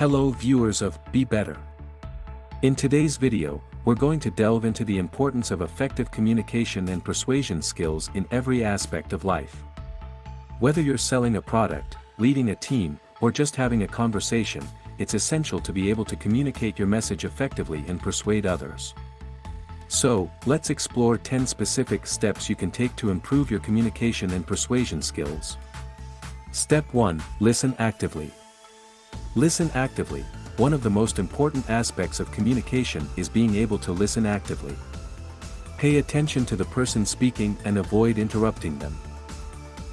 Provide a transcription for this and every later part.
Hello viewers of Be Better. In today's video, we're going to delve into the importance of effective communication and persuasion skills in every aspect of life. Whether you're selling a product, leading a team, or just having a conversation, it's essential to be able to communicate your message effectively and persuade others. So, let's explore 10 specific steps you can take to improve your communication and persuasion skills. Step 1 Listen actively. Listen actively. One of the most important aspects of communication is being able to listen actively. Pay attention to the person speaking and avoid interrupting them.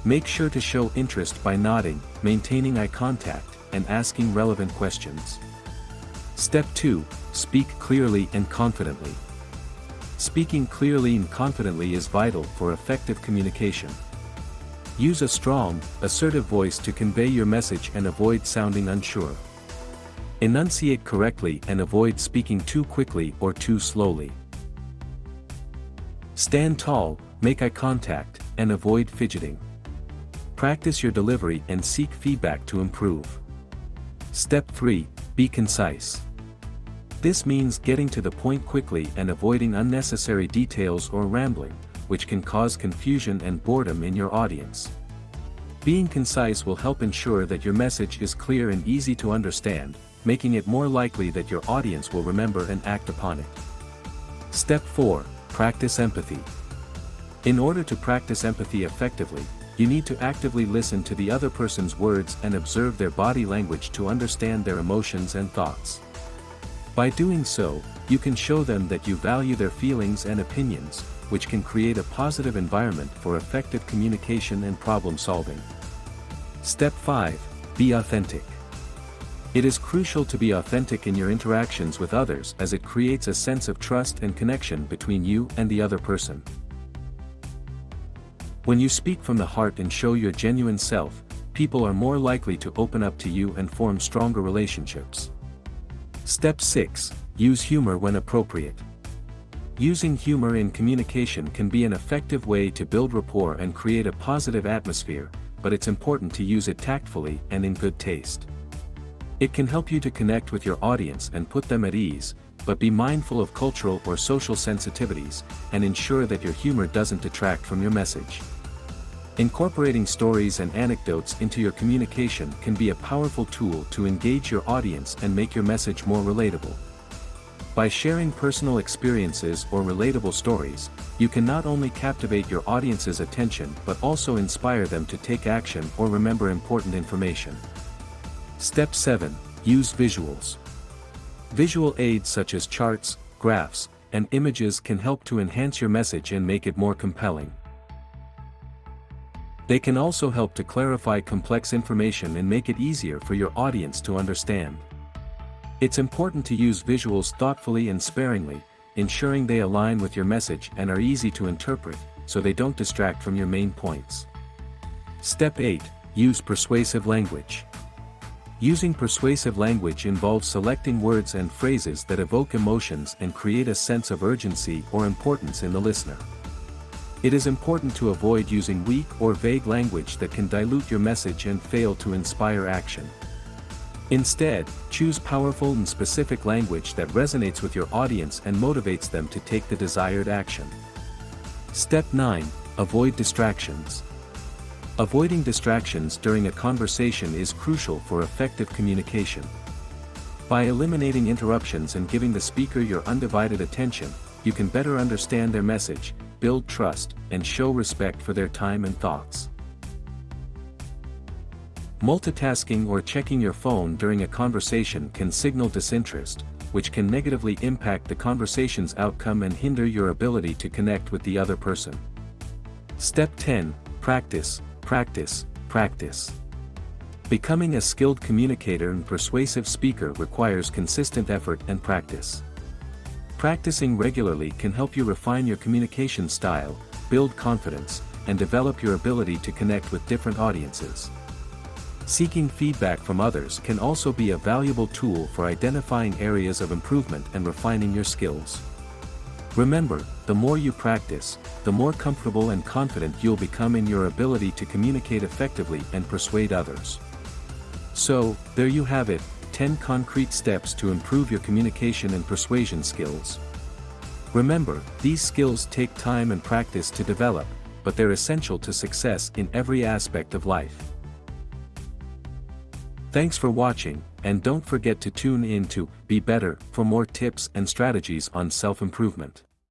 Make sure to show interest by nodding, maintaining eye contact, and asking relevant questions. Step 2 Speak clearly and confidently. Speaking clearly and confidently is vital for effective communication. Use a strong, assertive voice to convey your message and avoid sounding unsure. Enunciate correctly and avoid speaking too quickly or too slowly. Stand tall, make eye contact, and avoid fidgeting. Practice your delivery and seek feedback to improve. Step 3 Be concise. This means getting to the point quickly and avoiding unnecessary details or rambling which can cause confusion and boredom in your audience. Being concise will help ensure that your message is clear and easy to understand, making it more likely that your audience will remember and act upon it. Step 4. Practice empathy. In order to practice empathy effectively, you need to actively listen to the other person's words and observe their body language to understand their emotions and thoughts. By doing so, you can show them that you value their feelings and opinions, which can create a positive environment for effective communication and problem solving. Step 5. Be authentic. It is crucial to be authentic in your interactions with others as it creates a sense of trust and connection between you and the other person. When you speak from the heart and show your genuine self, people are more likely to open up to you and form stronger relationships. Step 6. Use humor when appropriate. Using humor in communication can be an effective way to build rapport and create a positive atmosphere, but it's important to use it tactfully and in good taste. It can help you to connect with your audience and put them at ease, but be mindful of cultural or social sensitivities, and ensure that your humor doesn't detract from your message. Incorporating stories and anecdotes into your communication can be a powerful tool to engage your audience and make your message more relatable. By sharing personal experiences or relatable stories, you can not only captivate your audience's attention but also inspire them to take action or remember important information. Step 7. Use visuals. Visual aids such as charts, graphs, and images can help to enhance your message and make it more compelling. They can also help to clarify complex information and make it easier for your audience to understand. It's important to use visuals thoughtfully and sparingly, ensuring they align with your message and are easy to interpret, so they don't distract from your main points. Step 8. Use persuasive language. Using persuasive language involves selecting words and phrases that evoke emotions and create a sense of urgency or importance in the listener. It is important to avoid using weak or vague language that can dilute your message and fail to inspire action. Instead, choose powerful and specific language that resonates with your audience and motivates them to take the desired action. Step 9. Avoid distractions. Avoiding distractions during a conversation is crucial for effective communication. By eliminating interruptions and giving the speaker your undivided attention, you can better understand their message, build trust, and show respect for their time and thoughts. Multitasking or checking your phone during a conversation can signal disinterest, which can negatively impact the conversation's outcome and hinder your ability to connect with the other person. Step 10 Practice, practice, practice. Becoming a skilled communicator and persuasive speaker requires consistent effort and practice. Practicing regularly can help you refine your communication style, build confidence, and develop your ability to connect with different audiences. Seeking feedback from others can also be a valuable tool for identifying areas of improvement and refining your skills. Remember, the more you practice, the more comfortable and confident you'll become in your ability to communicate effectively and persuade others. So, there you have it, 10 concrete steps to improve your communication and persuasion skills. Remember, these skills take time and practice to develop, but they're essential to success in every aspect of life. Thanks for watching, and don't forget to tune in to Be Better for more tips and strategies on self-improvement.